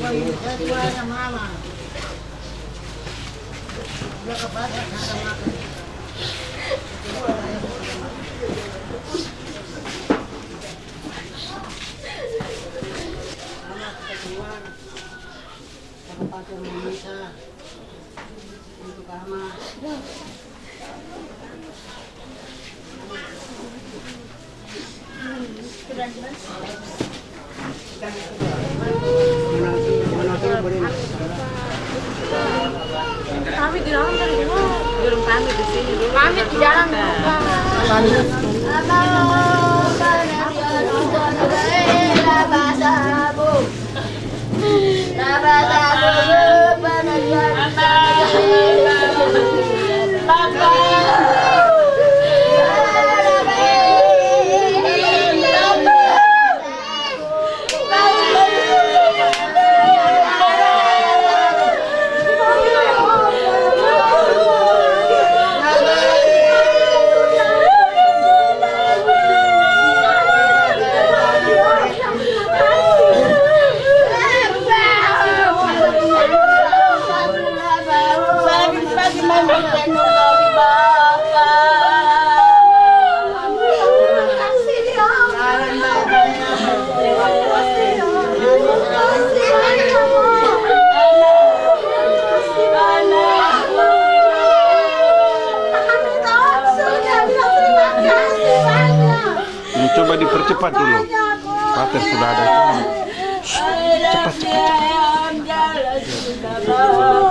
Lupa ini keduanya mama. Anak kedua, kabupaten Mamisa untuk ama. Kami di dalam tadi belum kami di sini dulu. Dipercepat dulu. Pater sudah ada. Cepat, cepat, cepat. Oh,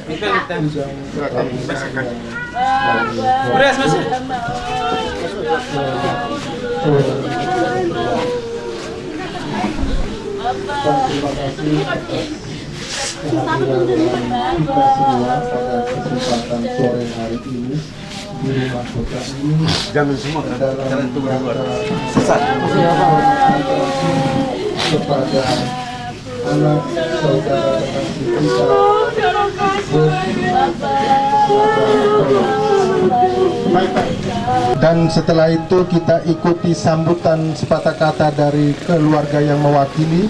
Terima kasih kehadiran kita semua pada kesempatan sore hari ini di rumah kota ini Jangan semua kan. Jangan rangka Sesat. kepada anak saudara kekasih kita dan setelah itu kita ikuti sambutan sepatah kata dari keluarga yang mewakili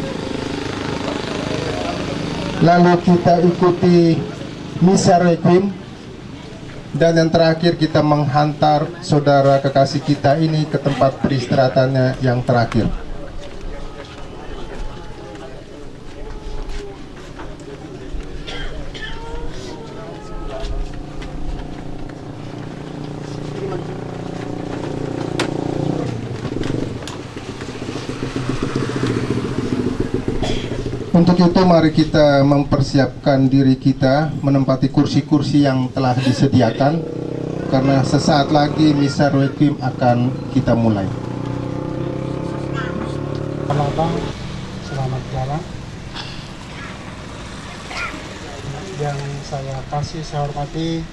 lalu kita ikuti misa requiem dan yang terakhir kita menghantar saudara kekasih kita ini ke tempat peristirahatannya yang terakhir. Untuk itu mari kita mempersiapkan diri kita menempati kursi-kursi yang telah disediakan karena sesaat lagi misa requiem akan kita mulai. Abang, selamat jalan. Yang saya kasih, saya hormati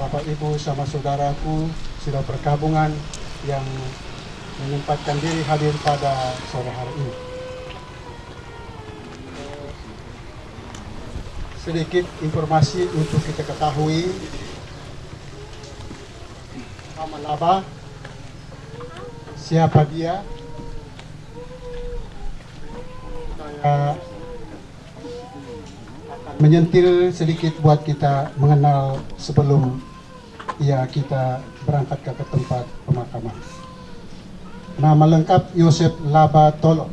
Bapak Ibu sama saudaraku sudah bergabungan yang menyempatkan diri hadir pada sore hari ini. Sedikit informasi untuk kita ketahui nama Laba, siapa dia, saya akan menyentil sedikit buat kita mengenal sebelum ya kita berangkat ke tempat pemakaman. Nama lengkap Yosef Laba Tolo.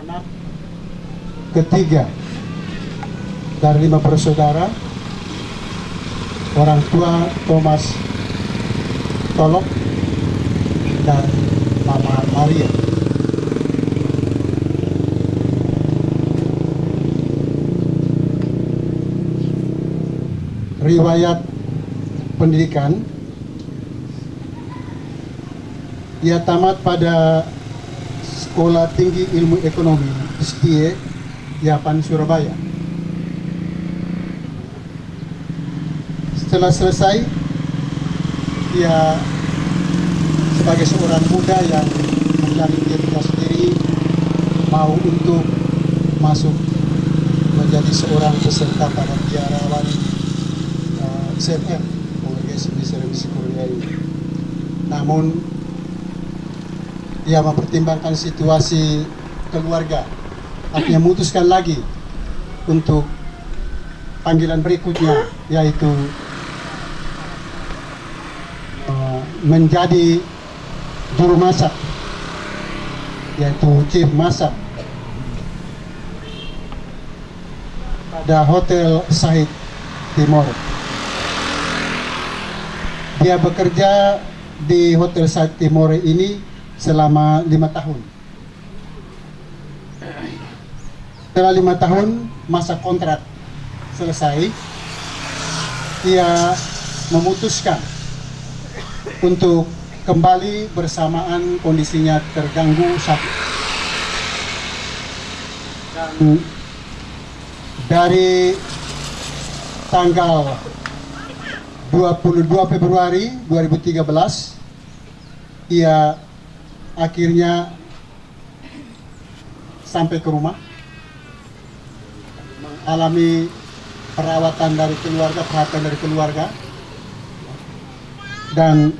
Anak ketiga dari lima bersaudara. Orang tua Thomas Tolok dan Mama Maria. Riwayat pendidikan ia tamat pada Sekolah Tinggi Ilmu Ekonomi STIE Yapan Surabaya. Setelah selesai, ia sebagai seorang muda yang menjalin dirinya sendiri mau untuk masuk menjadi seorang peserta pada biarawan uh. Namun ia mempertimbangkan situasi keluarga, akhirnya memutuskan lagi untuk panggilan berikutnya yaitu uh, menjadi juru masak yaitu chief masak pada hotel Sahid Timur. Dia bekerja di hotel Sahid Timur ini selama lima tahun. Setelah lima tahun masa kontrak selesai, ia memutuskan untuk kembali bersamaan kondisinya terganggu sakit. Dan dari tanggal 22 Februari 2013 ia akhirnya sampai ke rumah mengalami perawatan dari keluarga, perhatian dari keluarga dan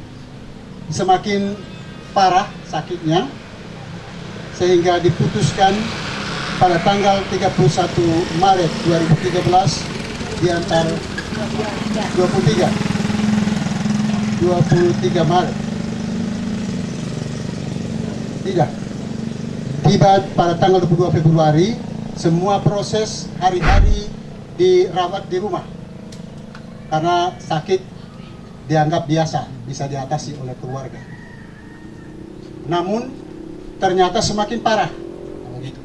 semakin parah sakitnya sehingga diputuskan pada tanggal 31 Maret 2013 diantar 23 23 Maret. Tidak. Tiba pada tanggal 22 Februari semua proses hari-hari dirawat di rumah karena sakit dianggap biasa bisa diatasi oleh keluarga namun ternyata semakin parah. Begitu.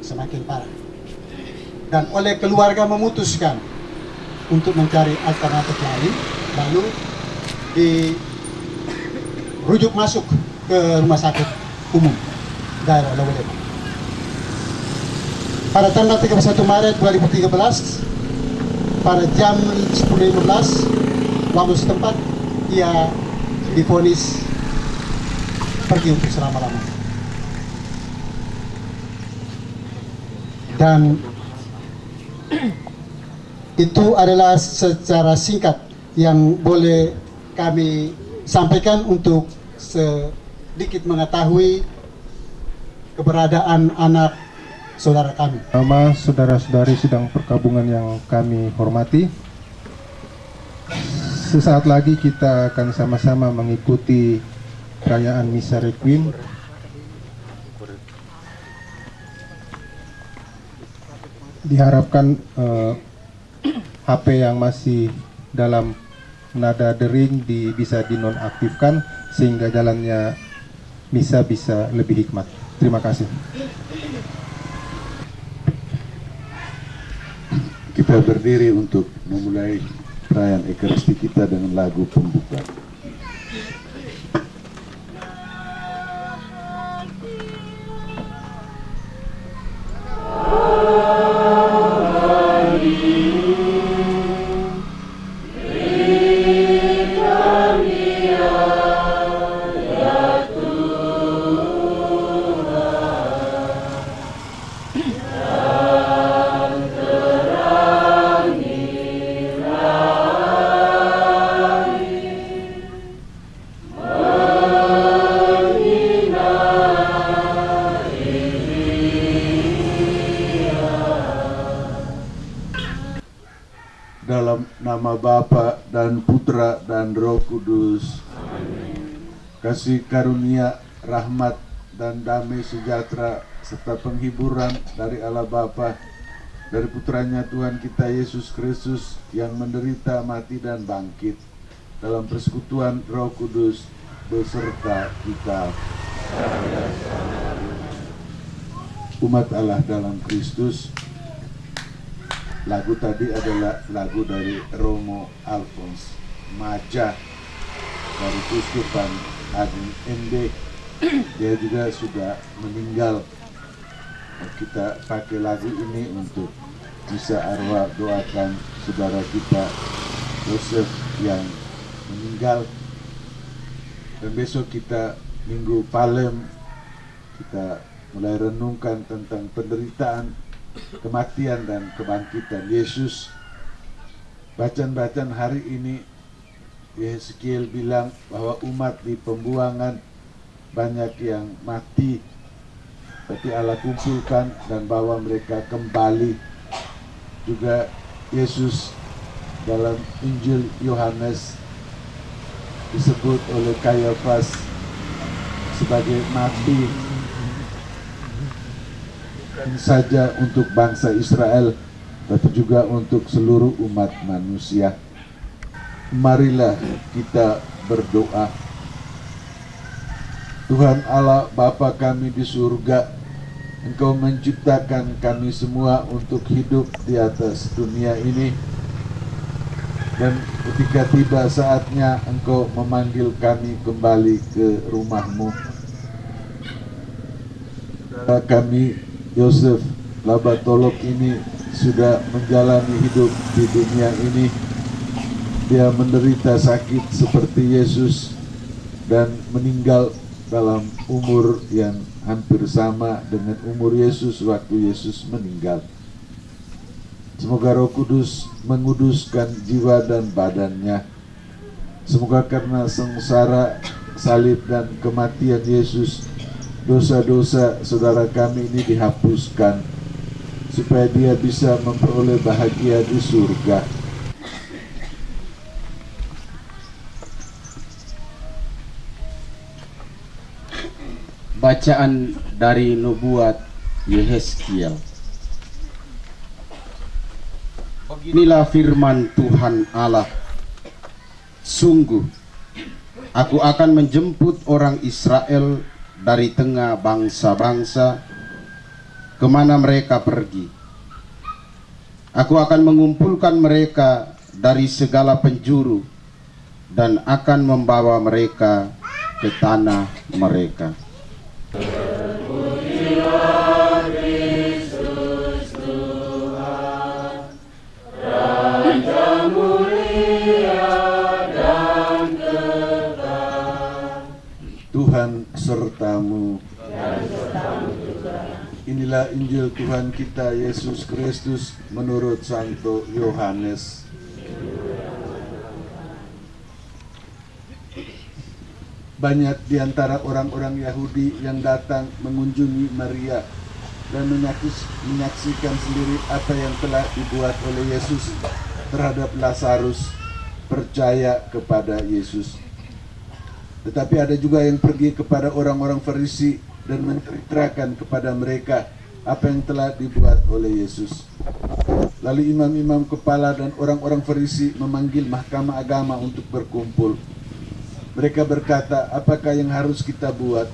Semakin parah. Dan oleh keluarga memutuskan untuk mencari alternatif lain, lalu dirujuk masuk ke rumah sakit umum daerah Lawalema. Pada tanggal 31 Maret 2013, pada jam 10.15 waktu setempat, ia difonis pergi untuk selama-lamanya. Dan itu adalah secara singkat yang boleh kami sampaikan untuk sedikit mengetahui keberadaan anak saudara kami. Nama saudara-saudari sidang perkabungan yang kami hormati. Sesaat lagi kita akan sama-sama mengikuti perayaan Misa Requiem. Diharapkan eh, HP yang masih dalam nada dering di, bisa dinonaktifkan sehingga jalannya misa bisa lebih hikmat. Terima kasih. Kita berdiri untuk memulai perayaan Ekaristi kita dengan lagu pembuka. Kasih karunia, rahmat dan damai sejahtera serta penghiburan dari Allah Bapa dari putranya Tuhan kita Yesus Kristus yang menderita mati dan bangkit dalam persekutuan Roh Kudus beserta kita. Umat Allah dalam Kristus. Lagu tadi adalah lagu dari Romo Alphonse Maja dari Kuskupan Agung ND dia juga sudah meninggal. Kita pakai lagu ini untuk bisa arwah doakan saudara kita Yosef yang meninggal. Dan besok kita minggu Palem kita mulai renungkan tentang penderitaan kematian dan kebangkitan Yesus. Bacaan-bacaan hari ini Yeskiel bilang bahwa umat di pembuangan banyak yang mati tapi Allah kumpulkan dan bawa mereka kembali. Juga Yesus dalam Injil Yohanes disebut oleh Kayafas sebagai mati. Bukan saja untuk bangsa Israel tapi juga untuk seluruh umat manusia marilah kita berdoa. Tuhan Allah Bapa kami di surga Engkau menciptakan kami semua untuk hidup di atas dunia ini. Dan ketika tiba saatnya Engkau memanggil kami kembali ke rumahmu. Saudara kami Yosef Labatolok ini sudah menjalani hidup di dunia ini dia menderita sakit seperti Yesus dan meninggal dalam umur yang hampir sama dengan umur Yesus waktu Yesus meninggal. Semoga Roh Kudus menguduskan jiwa dan badannya. Semoga karena sengsara, salib dan kematian Yesus, dosa-dosa saudara kami ini dihapuskan supaya dia bisa memperoleh bahagia di surga. Bacaan dari nubuat Yehezkiel. Inilah firman Tuhan Allah. Sungguh, aku akan menjemput orang Israel dari tengah bangsa-bangsa ke mana mereka pergi. Aku akan mengumpulkan mereka dari segala penjuru dan akan membawa mereka ke tanah mereka. Tuhan sertamu. Inilah Injil Tuhan kita Yesus Kristus menurut Santo Yohanes. Banyak di antara orang-orang Yahudi yang datang mengunjungi Maria dan menyaksikan sendiri apa yang telah dibuat oleh Yesus terhadap Lazarus percaya kepada Yesus. Tetapi ada juga yang pergi kepada orang-orang Farisi dan menceritakan kepada mereka apa yang telah dibuat oleh Yesus. Lalu imam-imam kepala dan orang-orang Farisi memanggil mahkamah agama untuk berkumpul. Mereka berkata, apakah yang harus kita buat?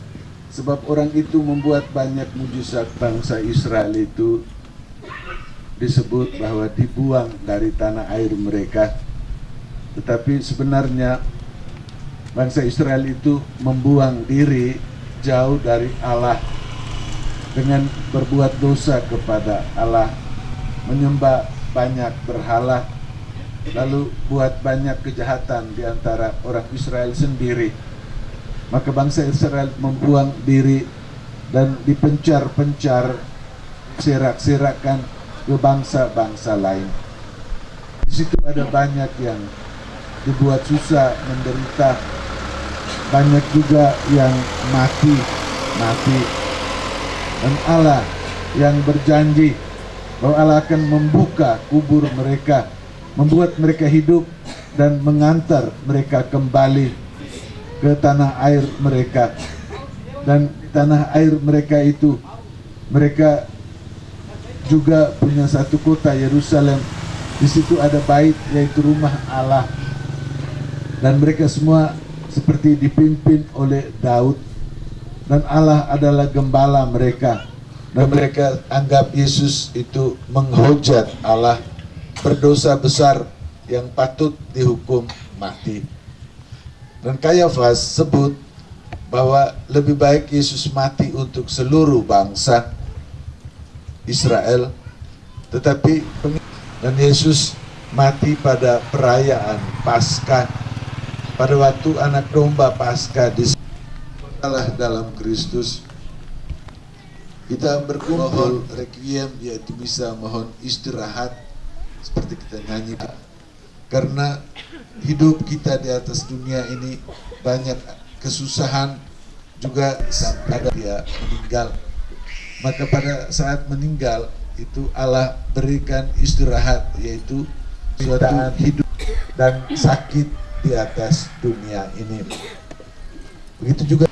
Sebab orang itu membuat banyak mujizat bangsa Israel itu disebut bahwa dibuang dari tanah air mereka. Tetapi sebenarnya bangsa Israel itu membuang diri jauh dari Allah dengan berbuat dosa kepada Allah, menyembah banyak berhala, lalu buat banyak kejahatan di antara orang Israel sendiri. Maka bangsa Israel membuang diri dan dipencar-pencar, serak-serakan ke bangsa-bangsa lain. Di situ ada banyak yang dibuat susah, menderita, banyak juga yang mati, mati. Dan Allah yang berjanji bahwa Allah akan membuka kubur mereka, membuat mereka hidup dan mengantar mereka kembali ke tanah air mereka. Dan tanah air mereka itu mereka juga punya satu kota Yerusalem. Di situ ada bait yaitu rumah Allah. Dan mereka semua seperti dipimpin oleh Daud dan Allah adalah gembala mereka dan mereka anggap Yesus itu menghujat Allah berdosa besar yang patut dihukum mati. Dan Kayafas sebut bahwa lebih baik Yesus mati untuk seluruh bangsa Israel tetapi dan Yesus mati pada perayaan Paskah pada waktu anak domba pasca di Allah dalam Kristus. Kita berkumpul requiem yaitu bisa mohon istirahat seperti kita nyanyi karena hidup kita di atas dunia ini banyak kesusahan juga ada dia meninggal maka pada saat meninggal itu Allah berikan istirahat yaitu suatu hidup dan sakit di atas dunia ini. Begitu juga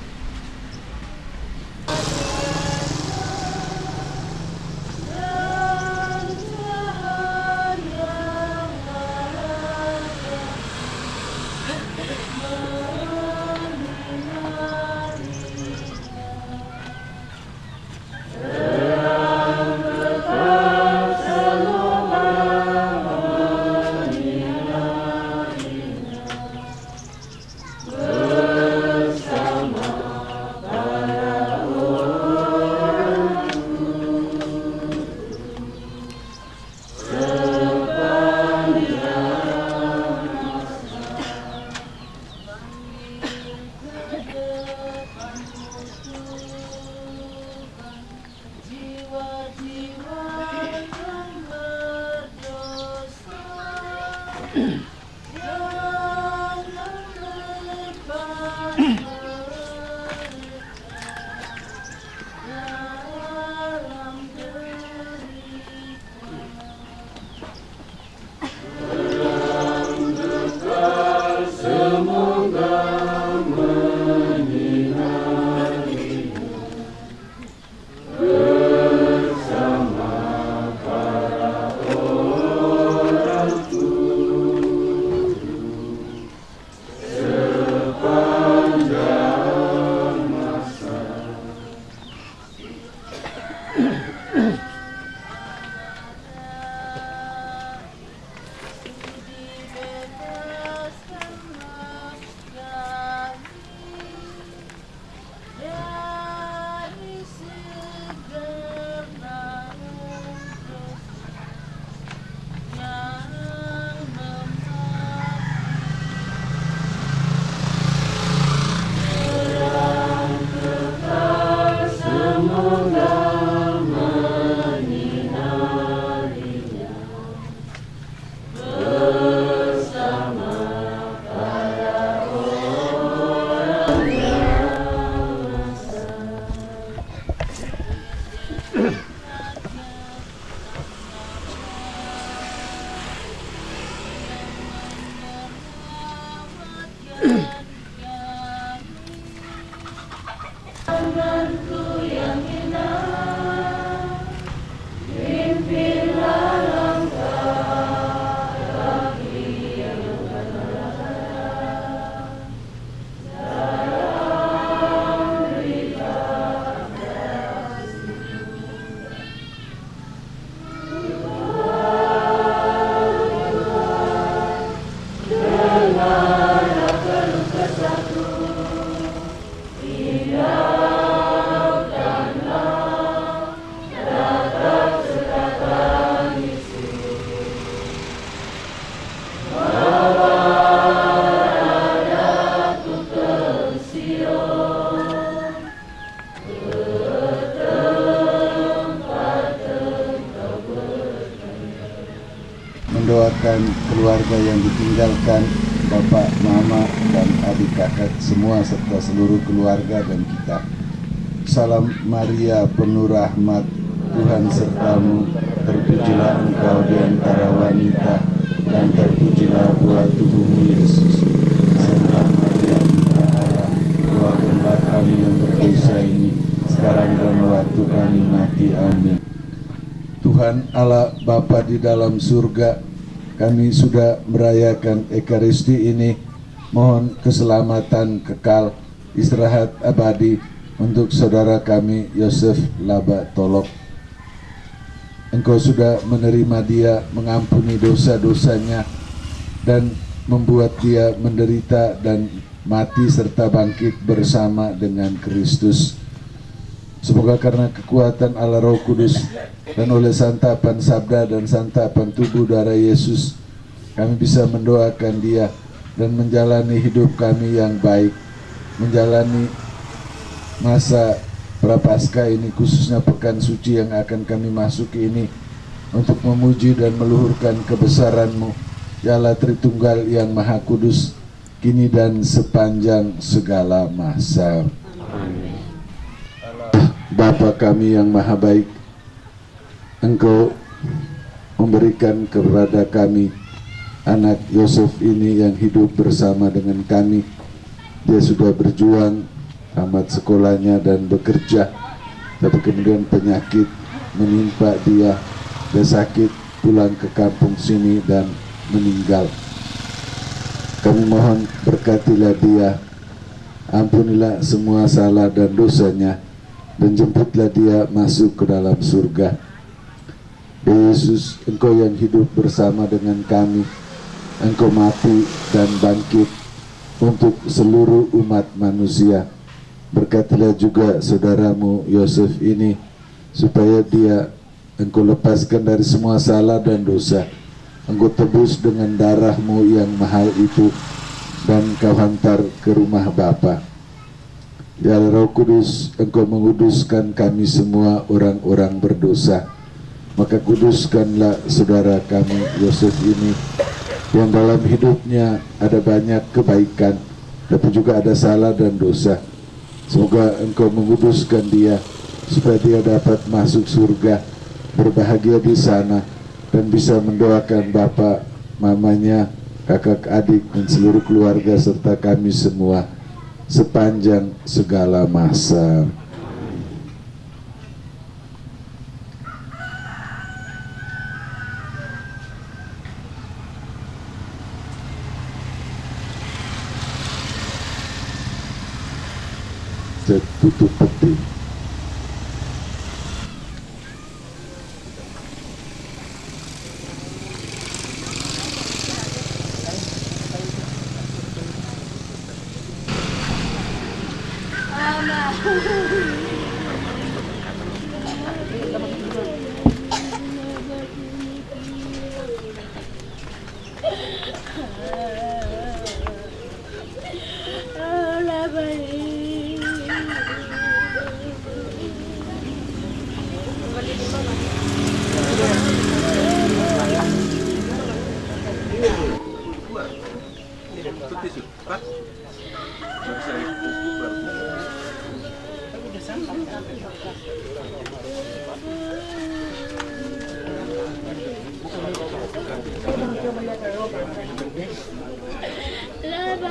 semua serta seluruh keluarga dan kita. Salam Maria penuh rahmat, Tuhan sertamu, terpujilah engkau di antara wanita, dan terpujilah buah tubuhmu Yesus. Santa Maria, Allah, doakanlah kami yang berdosa ini, sekarang dan waktu kami mati. Amin. Tuhan Allah Bapa di dalam surga, kami sudah merayakan Ekaristi ini. Mohon keselamatan kekal, istirahat abadi untuk saudara kami Yosef Laba Tolok. Engkau sudah menerima dia, mengampuni dosa-dosanya, dan membuat dia menderita dan mati serta bangkit bersama dengan Kristus. Semoga karena kekuatan Allah Roh Kudus dan oleh santapan sabda dan santapan tubuh darah Yesus, kami bisa mendoakan dia dan menjalani hidup kami yang baik, menjalani masa prapaskah ini khususnya pekan suci yang akan kami masuki ini untuk memuji dan meluhurkan kebesaranmu ya Allah Tritunggal yang Maha Kudus kini dan sepanjang segala masa. Bapa kami yang maha baik, Engkau memberikan kepada kami anak Yosef ini yang hidup bersama dengan kami. Dia sudah berjuang, tamat sekolahnya dan bekerja, tapi kemudian penyakit menimpa dia, dia sakit pulang ke kampung sini dan meninggal. Kami mohon berkatilah dia, ampunilah semua salah dan dosanya, dan jemputlah dia masuk ke dalam surga. Yesus, Engkau yang hidup bersama dengan kami, Engkau mati dan bangkit untuk seluruh umat manusia. Berkatilah juga saudaramu Yosef ini, supaya dia Engkau lepaskan dari semua salah dan dosa. Engkau tebus dengan darahmu yang mahal itu, dan kau hantar ke rumah Bapa. Ya Roh Kudus, Engkau menguduskan kami semua orang-orang berdosa. Maka kuduskanlah saudara kami Yosef ini yang dalam hidupnya ada banyak kebaikan, tapi juga ada salah dan dosa. Semoga Engkau menguduskan dia supaya dia dapat masuk surga, berbahagia di sana dan bisa mendoakan bapak, mamanya, kakak adik dan seluruh keluarga serta kami semua sepanjang segala masa. butuh penting Oh! baru saya pupuk baru udah sampai Laba.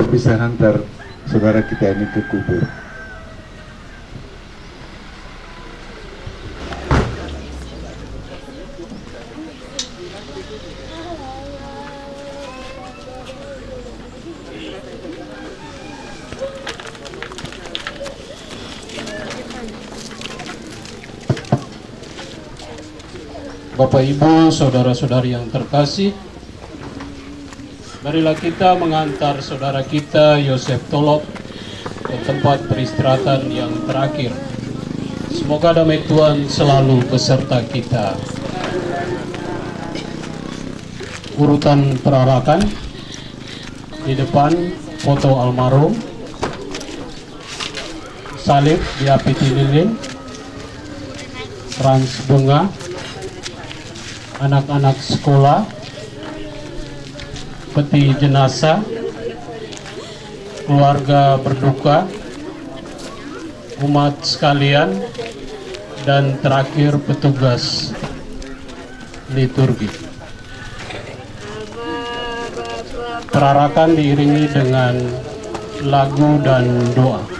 Untuk bisa hantar saudara kita ini ke kubur. Bapak Ibu, saudara-saudari yang terkasih, marilah kita mengantar saudara kita Yosef Tolop ke tempat peristirahatan yang terakhir. Semoga damai Tuhan selalu beserta kita. Urutan perarakan di depan foto almarhum, salib di api lilin, trans bunga, anak-anak sekolah, peti jenazah, keluarga berduka, umat sekalian, dan terakhir petugas liturgi. Perarakan diiringi dengan lagu dan doa.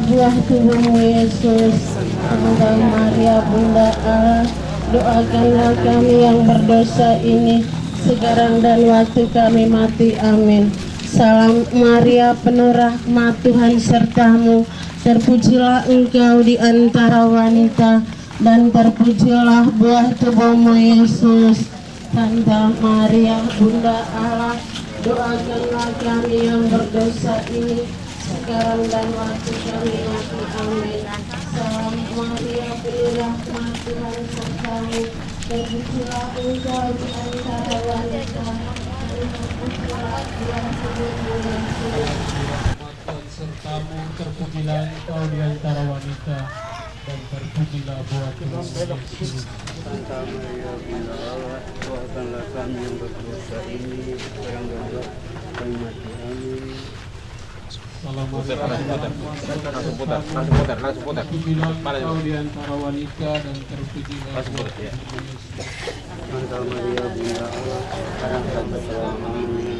Buah tubuhmu Yesus. Semoga Maria Bunda Allah doakanlah kami yang berdosa ini sekarang dan waktu kami mati. Amin. Salam Maria penuh rahmat Tuhan sertamu. Terpujilah engkau di antara wanita dan terpujilah buah tubuhmu Yesus. Santa Maria Bunda Allah doakanlah kami yang berdosa ini sekarang dan waktu kami mati. Amin. Salam Maria penuh rahmat Tuhan sertamu. Terpujilah engkau di antara wanita dan sertamu terpujilah engkau di antara wanita dan terpujilah Yesus. Santa Maria Bunda Allah, doakanlah kami yang berdosa ini sekarang dan waktu kami mati. Amin. Salam Putar, langsung putar. Langsung putar, sertamu, langsung putar, langsung putar. Terpujilah Mana engkau coba? di antara wanita dan terpujilah Langsung buah putar, ya. tubuhmu Yesus. Santa Maria Bunda Allah, sekarang dan selama-lamanya.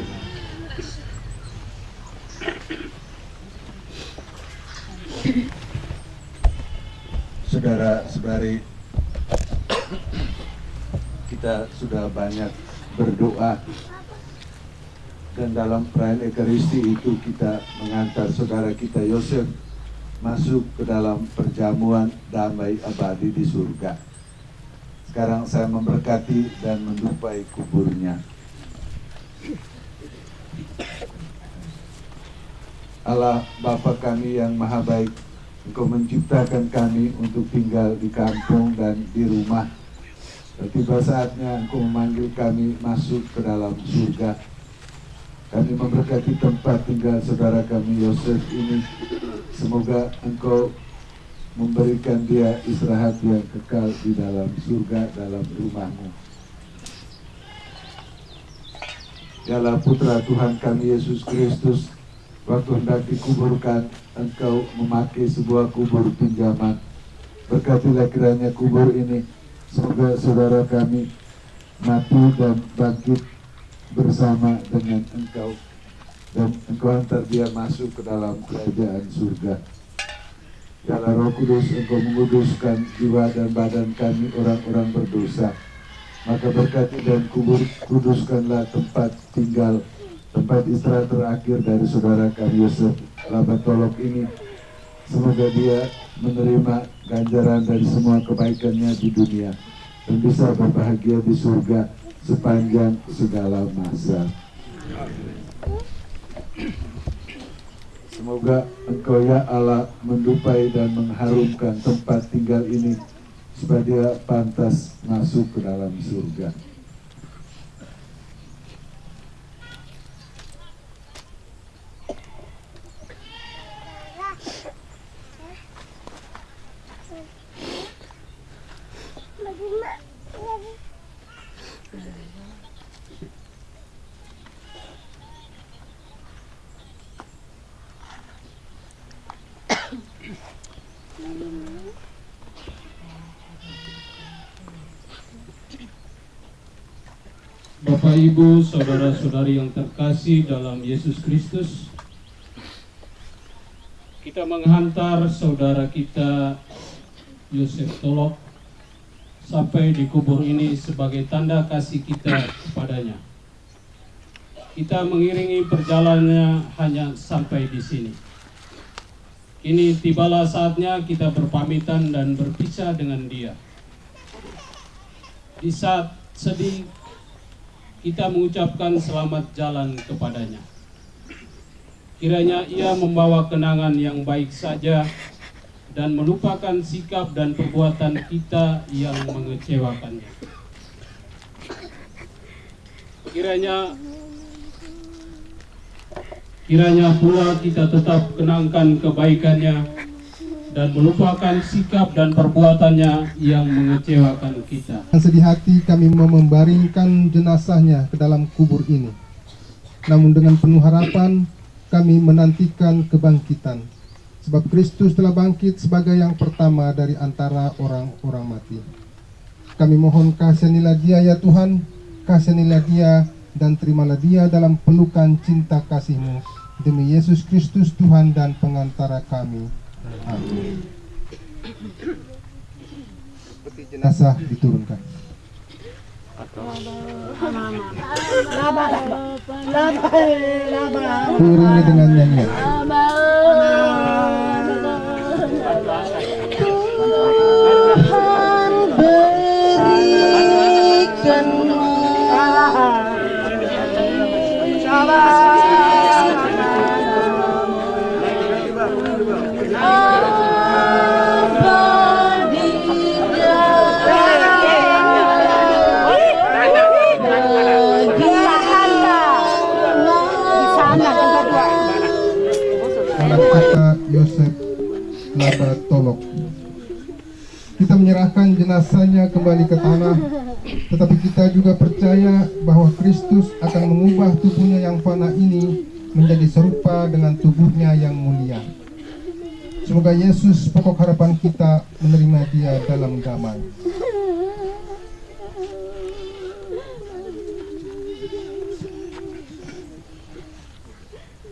Saudara-saudari, kita sudah banyak berdoa dan dalam perayaan Ekaristi itu kita mengantar saudara kita Yosef masuk ke dalam perjamuan damai abadi di surga. Sekarang saya memberkati dan mendupai kuburnya. Allah Bapa kami yang maha baik, Engkau menciptakan kami untuk tinggal di kampung dan di rumah. Tiba saatnya Engkau memanggil kami masuk ke dalam surga. Kami memberkati tempat tinggal saudara kami Yosef ini. Semoga Engkau memberikan dia istirahat yang kekal di dalam surga, dalam rumahmu. Dialah putra Tuhan kami Yesus Kristus Waktu hendak dikuburkan Engkau memakai sebuah kubur pinjaman Berkatilah kiranya kubur ini Semoga saudara kami mati dan bangkit bersama dengan engkau dan engkau hantar dia masuk ke dalam kerajaan surga. Ya Roh Kudus, engkau menguduskan jiwa dan badan kami orang-orang berdosa. Maka berkati dan kubur kuduskanlah tempat tinggal, tempat istirahat terakhir dari saudara kami Yosef Labatolok ini. Semoga dia menerima ganjaran dari semua kebaikannya di dunia dan bisa berbahagia di surga sepanjang segala masa. Semoga Engkau ya Allah mendupai dan mengharumkan tempat tinggal ini supaya dia pantas masuk ke dalam surga. Bapak Ibu, saudara-saudari yang terkasih dalam Yesus Kristus, kita menghantar saudara kita Yosef Tolok sampai di kubur ini sebagai tanda kasih kita kepadanya. Kita mengiringi perjalanannya hanya sampai di sini. Kini tibalah saatnya kita berpamitan dan berpisah dengan dia. Di saat sedih kita mengucapkan selamat jalan kepadanya. Kiranya ia membawa kenangan yang baik saja dan melupakan sikap dan perbuatan kita yang mengecewakannya. Kiranya kiranya pula kita tetap kenangkan kebaikannya dan melupakan sikap dan perbuatannya yang mengecewakan kita. Dengan sedih hati kami membaringkan jenazahnya ke dalam kubur ini. Namun dengan penuh harapan kami menantikan kebangkitan. Sebab Kristus telah bangkit sebagai yang pertama dari antara orang-orang mati. Kami mohon kasihanilah dia ya Tuhan, kasihanilah dia dan terimalah dia dalam pelukan cinta kasih-Mu. Demi Yesus Kristus Tuhan dan pengantara kami. Peti jenazah diturunkan. Diiringi dengan nyanyian. Tuhan jenazahnya kembali ke tanah, tetapi kita juga percaya bahwa Kristus akan mengubah tubuhnya yang fana ini menjadi serupa dengan tubuhnya yang mulia. Semoga Yesus pokok harapan kita menerima dia dalam damai.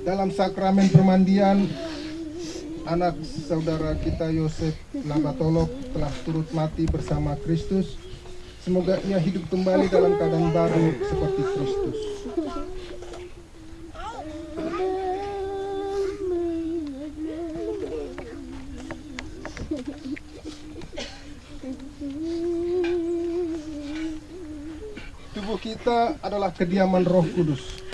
Dalam sakramen permandian, anak saudara kita Yosef Labatolok telah turut mati bersama Kristus. Semoga ia hidup kembali dalam keadaan baru seperti Kristus. Tubuh kita adalah kediaman Roh Kudus.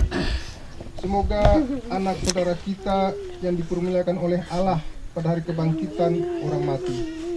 Semoga anak saudara kita yang dipermuliakan oleh Allah pada hari kebangkitan orang mati.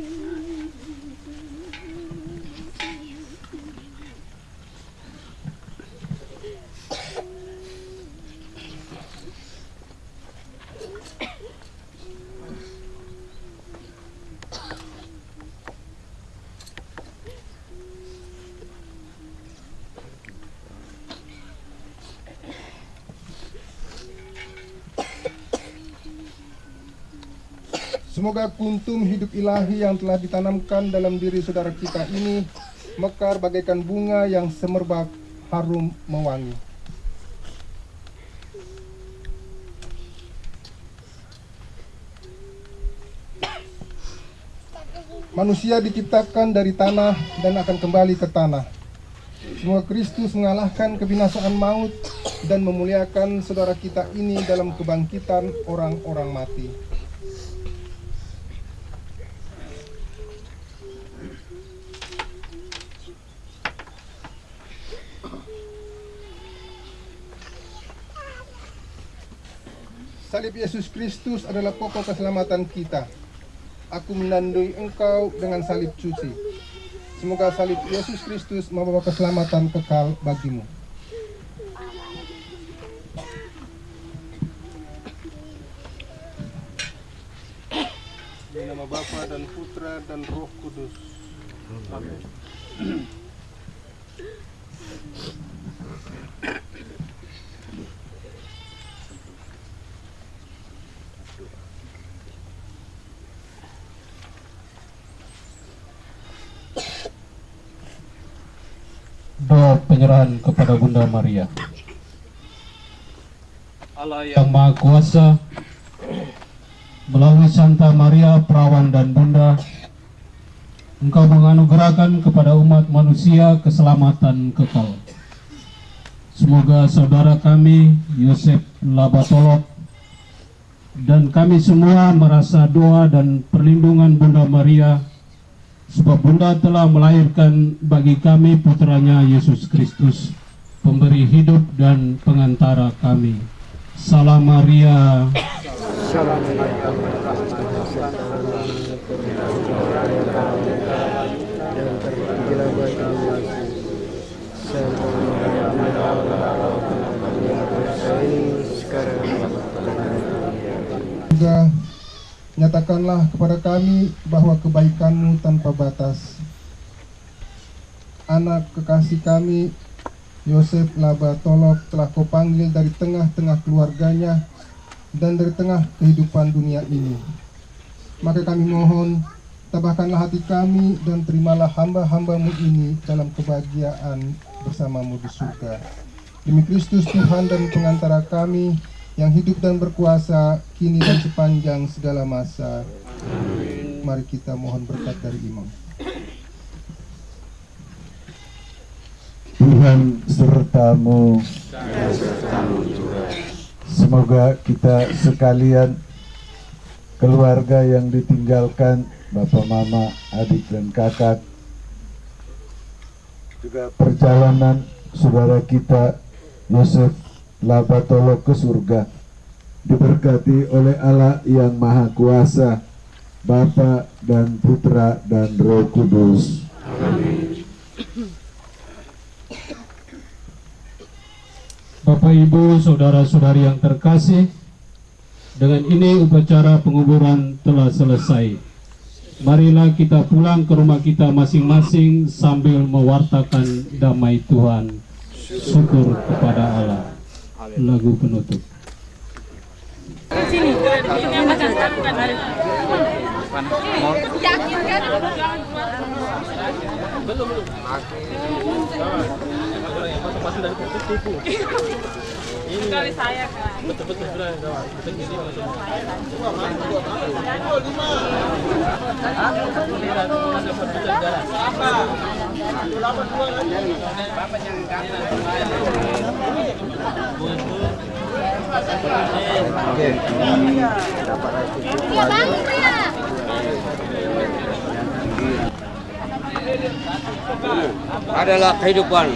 Semoga kuntum hidup ilahi yang telah ditanamkan dalam diri saudara kita ini mekar bagaikan bunga yang semerbak harum mewangi. Manusia diciptakan dari tanah dan akan kembali ke tanah. Semoga Kristus mengalahkan kebinasaan maut dan memuliakan saudara kita ini dalam kebangkitan orang-orang mati. Salib Yesus Kristus adalah pokok keselamatan kita. Aku menandui engkau dengan salib suci. Semoga salib Yesus Kristus membawa keselamatan kekal bagimu. Di nama Bapa dan Putra dan Roh Kudus. Amin. Doa penyerahan kepada Bunda Maria. Allah Yang Maha Kuasa, melalui Santa Maria, Perawan dan Bunda, Engkau menganugerahkan kepada umat manusia keselamatan kekal. Semoga saudara kami, Yosef Labatolok, dan kami semua merasa doa dan perlindungan Bunda Maria, sebab Bunda telah melahirkan bagi kami putranya Yesus Kristus, pemberi hidup dan pengantara kami. Salam Maria. Juga nyatakanlah kepada kami bahwa kebaikanmu tanpa batas. Anak kekasih kami, Yosef Laba Tolok telah kau panggil dari tengah-tengah keluarganya dan dari tengah kehidupan dunia ini. Maka kami mohon, tabahkanlah hati kami dan terimalah hamba-hambamu ini dalam kebahagiaan bersamamu di surga. Demi Kristus Tuhan dan pengantara kami, yang hidup dan berkuasa kini dan sepanjang segala masa. Mari kita mohon berkat dari imam. Tuhan sertamu. Semoga kita sekalian keluarga yang ditinggalkan Bapak Mama, adik dan kakak juga perjalanan saudara kita Yosef Labatolo ke surga diberkati oleh Allah yang Maha Kuasa Bapa dan Putra dan Roh Kudus. Bapak Ibu, saudara-saudari yang terkasih, dengan ini upacara penguburan telah selesai. Marilah kita pulang ke rumah kita masing-masing sambil mewartakan damai Tuhan. Syukur kepada Allah. Lagu penutup. Sini, ini yang kan? Belum belum. Kali saya kan. Sudah kawan. Betul ini adalah kehidupan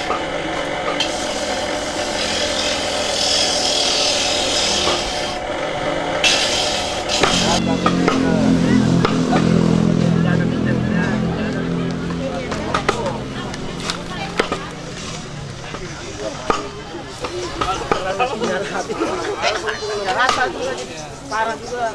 parah juga.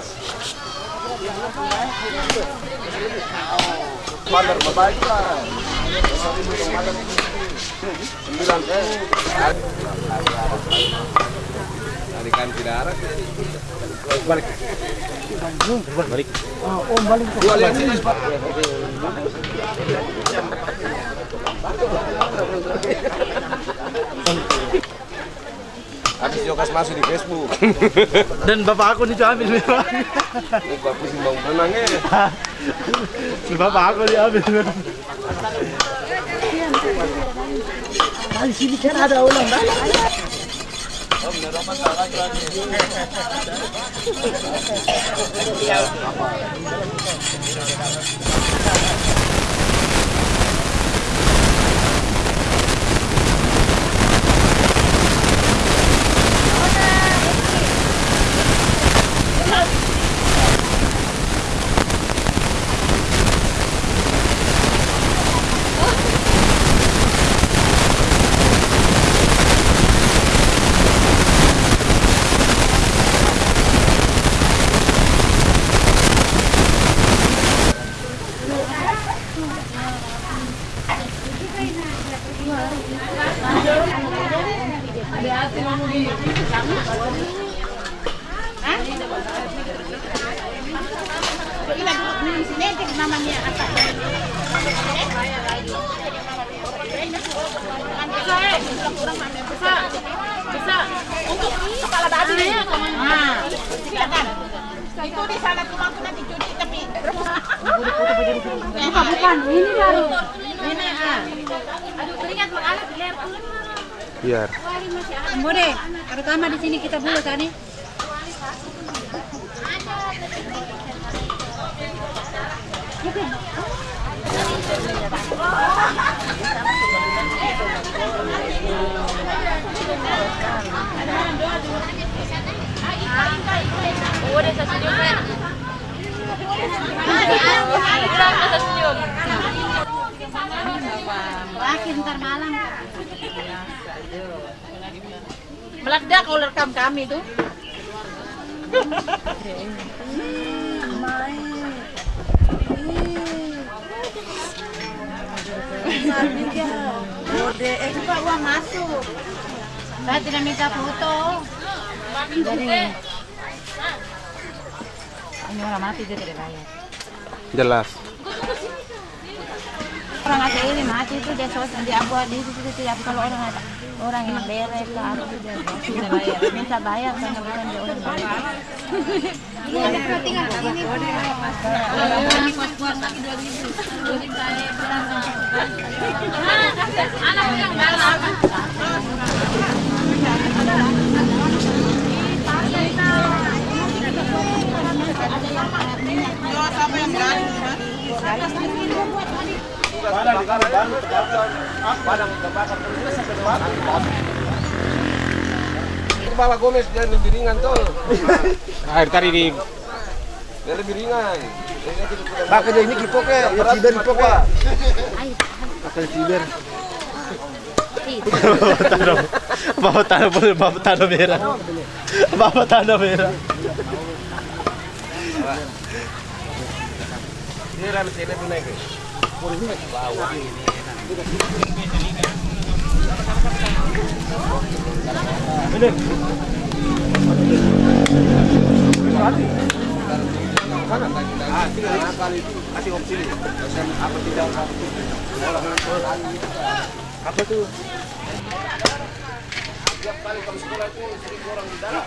Balik. Balik. Oh, balik. Habis Jokas masuk di Facebook. Dan bapak aku nih ambil memang. Ini gua pusing bang benang ya. bapak aku diambil memang. Nah, di sini kan ada ulang kan? namanya apa? Bisa, bisa. Untuk kepala babi ya, Nah, silakan. Itu di sana cuma aku nanti cuci tapi Bukan, bukan. Ini baru. Ini ah. Aduh, teringat mengalah di leher Biar. Bude, terutama di sini kita bulu kan nih. Udah saya senyum, Ren. Bilang saya senyum. Berakhir ntar malam. Meledak kalau rekam kami tuh. Coba uang masuk. Saya tidak minta foto. Jadi ini orang mati dia tidak bayar. Jelas. Orang ada ini mati itu dia sosial di abu di situ tidak kalau orang ada orang yang bere ke apa itu dia tidak bayar. Minta bayar karena bukan dia orang bayar. Iya, dia tinggal di sini. Ini kuat-kuat lagi dua ribu. Dua ribu saya bilang. Anak yang Kepala Gomez dia lebih ringan tuh. Air tadi di Dia lebih ringan. Pakai dia ini kipo ke, ya ciber kipo ke. Pakai ciber. Bawa tanah boleh bawa tanah merah. Bawa tanah merah. Ini ram sini pun ini. Dalam.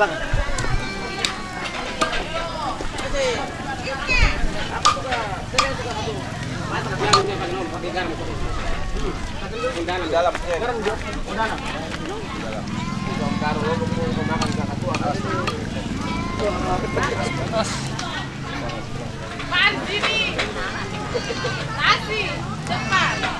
bang. Dalam dalam garam dalam garam makan atas pan sini depan.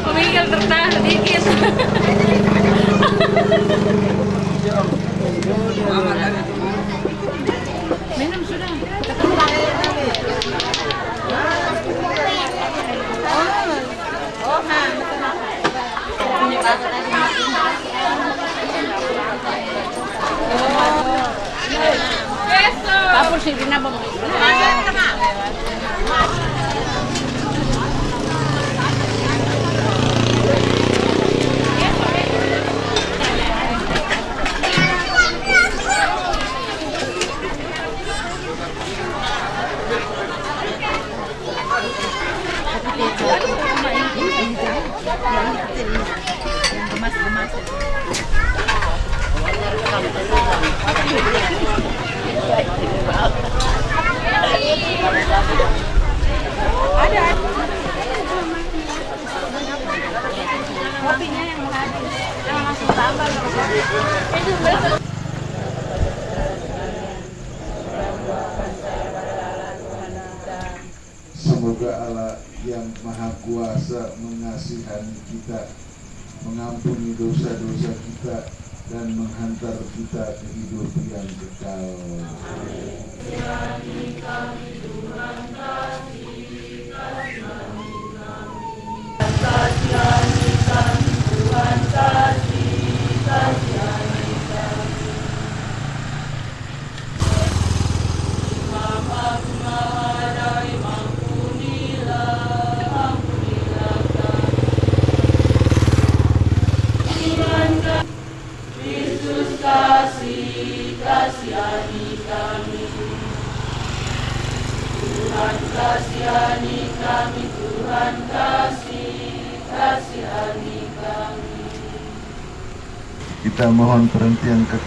Pemikir tertahan sedikit. Minum sudah.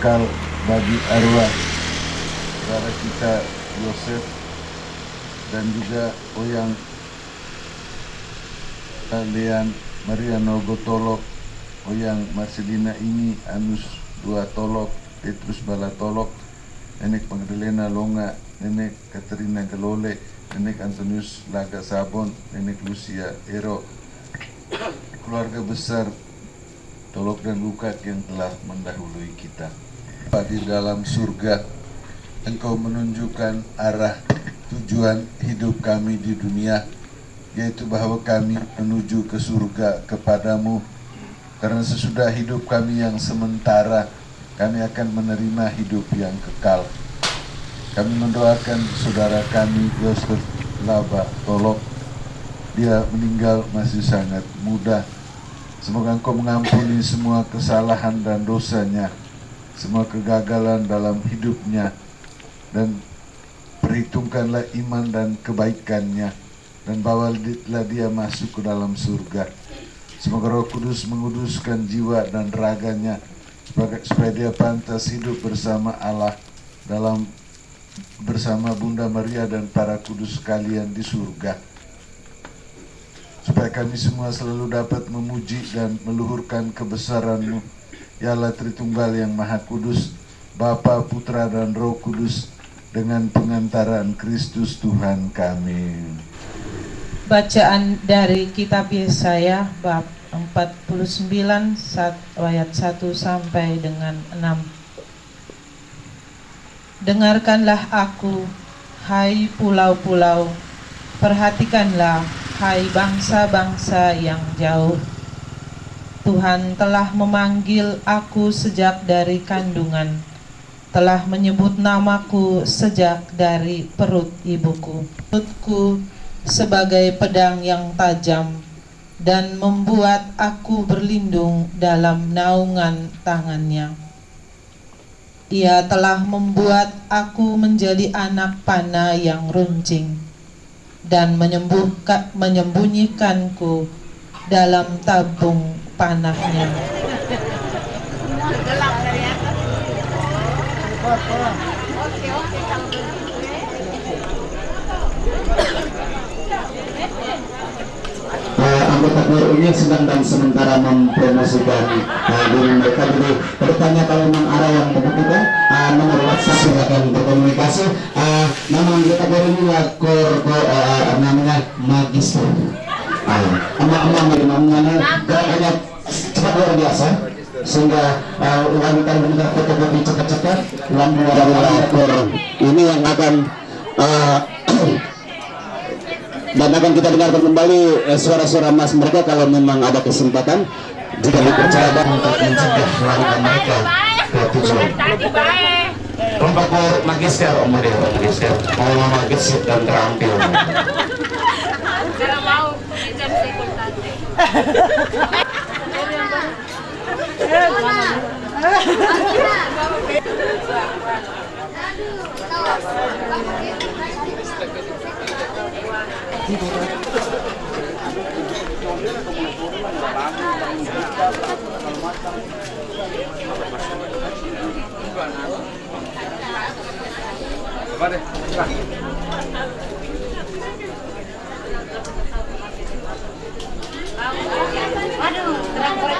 Kekal bagi arwah saudara kita Yosef dan juga Oyang Lean Mariano Gotolok Oyang Marcelina ini Anus Dua Tolok Petrus Bala Tolok Nenek Magdalena Longa Nenek Katerina Galole Nenek Antonius Laga Sabon Nenek Lucia Ero. Keluarga besar Tolok dan Lukat yang telah mendahului kita Pak di dalam surga? Engkau menunjukkan arah tujuan hidup kami di dunia yaitu bahwa kami menuju ke surga kepadamu. Karena sesudah hidup kami yang sementara kami akan menerima hidup yang kekal. Kami mendoakan saudara kami Yosef Laba Tolok. Dia meninggal masih sangat muda. Semoga engkau mengampuni semua kesalahan dan dosanya semua kegagalan dalam hidupnya dan perhitungkanlah iman dan kebaikannya dan bawalah dia masuk ke dalam surga. Semoga Roh Kudus menguduskan jiwa dan raganya supaya dia pantas hidup bersama Allah dalam bersama Bunda Maria dan para kudus sekalian di surga. Supaya kami semua selalu dapat memuji dan meluhurkan kebesaran-Mu, Ya Tritunggal yang Maha Kudus, Bapa, Putra, dan Roh Kudus, dengan pengantaran Kristus Tuhan kami. Bacaan dari kitab Yesaya bab 49 sat- ayat 1 sampai dengan 6. Dengarkanlah aku, hai pulau-pulau, perhatikanlah, hai bangsa-bangsa yang jauh. Tuhan telah memanggil aku sejak dari kandungan, telah menyebut namaku sejak dari perut ibuku. Perutku sebagai pedang yang tajam dan membuat aku berlindung dalam naungan tangannya. Ia telah membuat aku menjadi anak panah yang runcing dan menyembunyikanku dalam tabung panahnya. uh, anggota KPU ini sedang dan sementara mempromosikan uh, diri mereka. Jadi bertanya kalau memang ada yang membutuhkan uh, nomor WhatsApp silakan berkomunikasi uh, nama anggota KPU ini kor, kor, uh, namanya magister. Uh, emak-emak ini namanya gerakannya cepat luar biasa. Sehingga uh, wanita mendengar fotokopi cepat-cepat lampu kor ini yang akan uh, dan akan kita dengarkan kembali eh, suara-suara emas mereka kalau memang ada kesempatan. Jika dipercayakan untuk mencegah melarikan mereka ke tujuan kelompok magister om Mario magister. Mau magister dan terampil. Kalau mau, jam deh. Waduh, terang korek